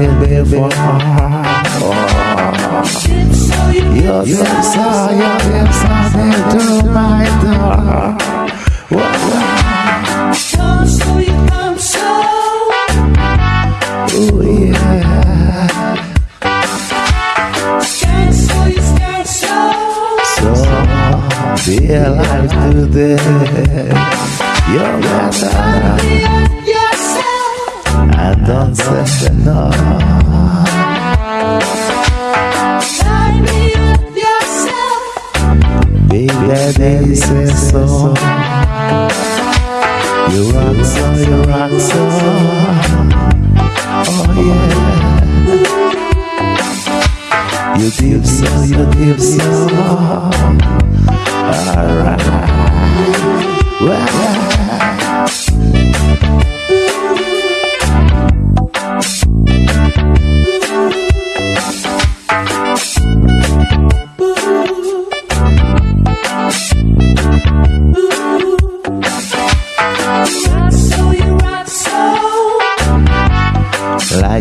never did before. Your lips are, your lips are near to my door. Whoa, ooh, yeah. So, be alive today. You're better. And don't say no. Big daddy says so. You rock so, you rock so. Oh yeah. You give so, you give so. Alright.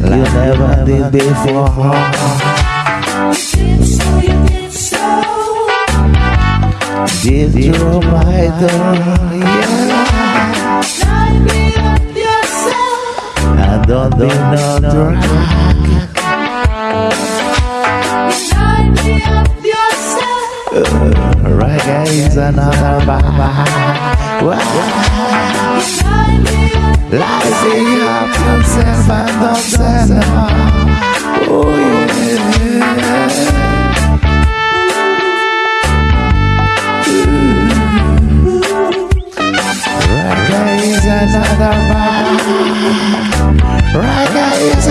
Like you never did before. Give you door, yeah. And don't be no drag. Reggae is another vibe. Well, Life is up yourself find out that now. Oh yeah. Reggae is another man. Reggae is